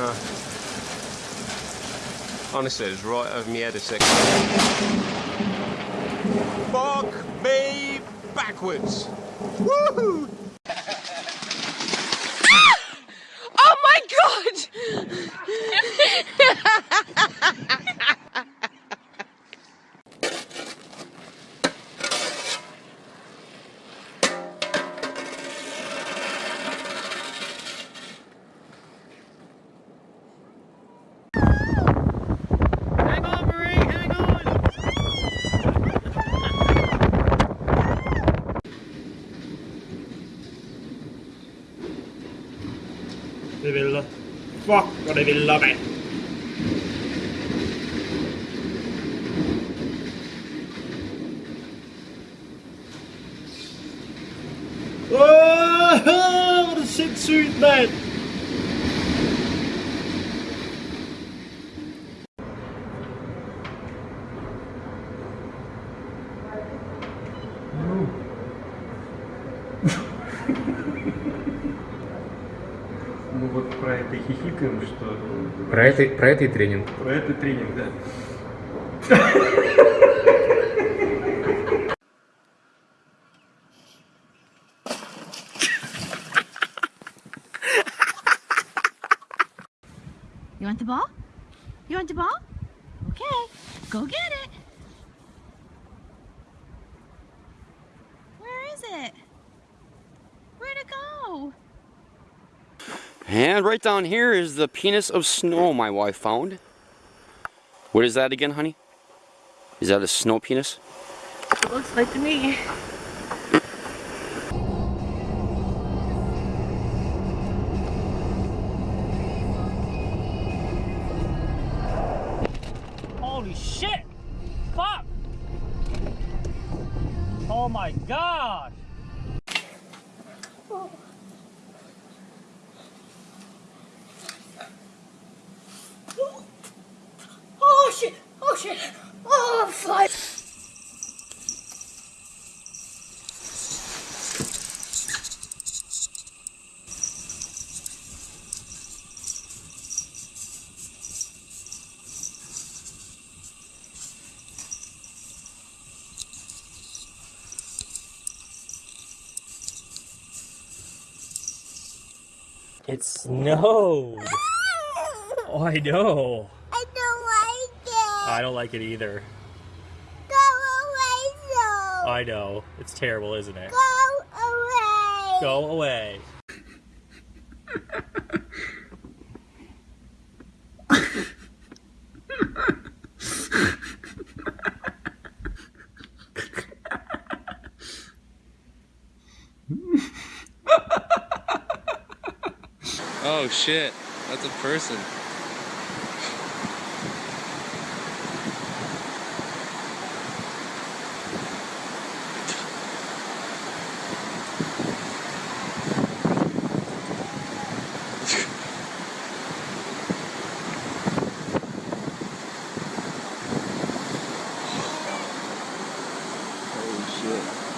Uh, honestly, it's right over my head a second. Fuck me backwards. Woohoo! Det vælter. Fuck hvor det vælter, mand. Åh, oh, hvor er det sindssygt, mand! Что Про это, про это и тренинг. про это тренинг, да. You want the ball? You want the ball? Okay, go get it. And right down here is the penis of snow my wife found. What is that again, honey? Is that a snow penis? It looks like to me. Holy shit! Fuck! Oh my god! Oh shit! Oh! It snowed! Oh, I know. I don't like it. I don't like it either. Go away, though. I know. It's terrible, isn't it? Go away. Go away. Oh shit, that's a person. Holy shit.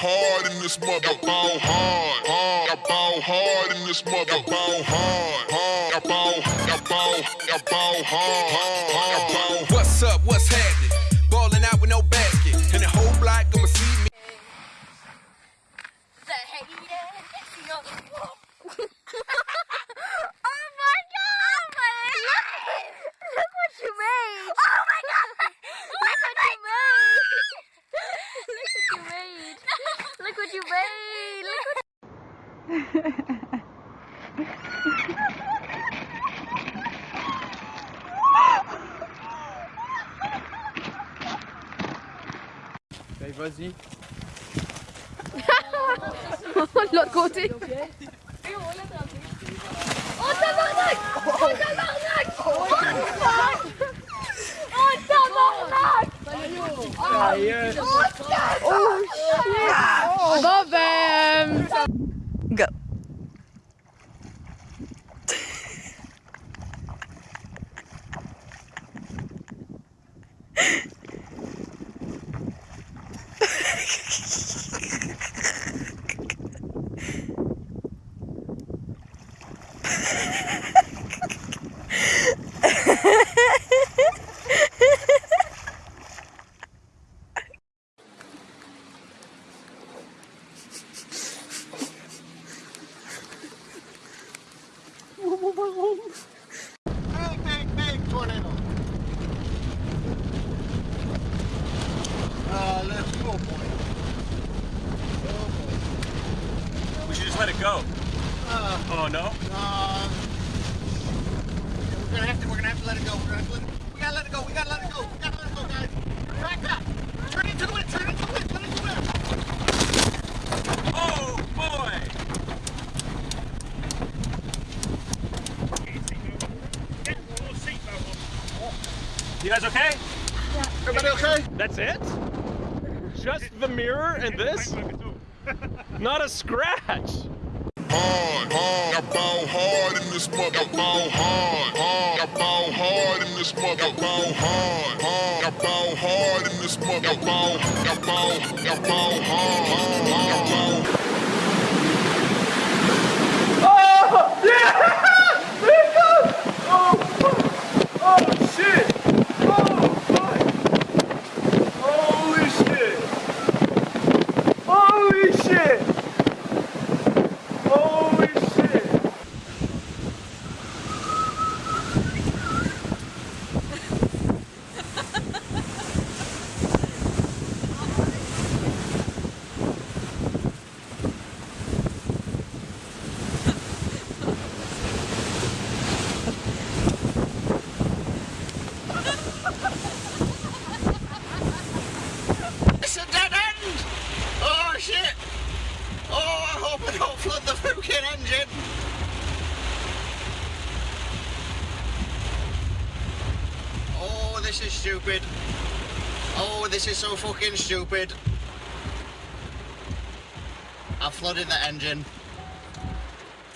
Hard in this mother. Ball hard, hard. I ball hard in this mother. Ball hard, hard. I ball, I ball, I ball hard, hard. I ball. Look what you made! Look what Okay, vas-y. De l'autre côté. Oh tabarnak Oh tabarnak Oh tabarnak Oh tabarnak Oh shit Bon ben... Go. Big, big, big tornado. Uh, let's go, boy. We should just let it go. Uh, Oh no? uh, we're gonna have to, we're gonna let it go. We're gonna have to let it, we gotta let it go. We gotta let it go. We gotta let it go, guys. Back up. Turn into it. Turn into it. Turn into it. Oh boy! You guys okay? Yeah. Everybody okay? That's it? Just the mirror and this? Not a scratch. Hard, hard. I ball hard in this mother. Ball hard, hard. I ball hard in this mother. Ball hard, hard. I ball hard in this mother. Ball, I ball, I ball hard, hard. I ball. Oh shit! Oh fuck! Holy shit! Holy shit! Holy shit! It's a dead end! Oh shit! Oh, I hope I don't flood the fucking engine! Oh, this is stupid. Oh, this is so fucking stupid. I flooded the engine.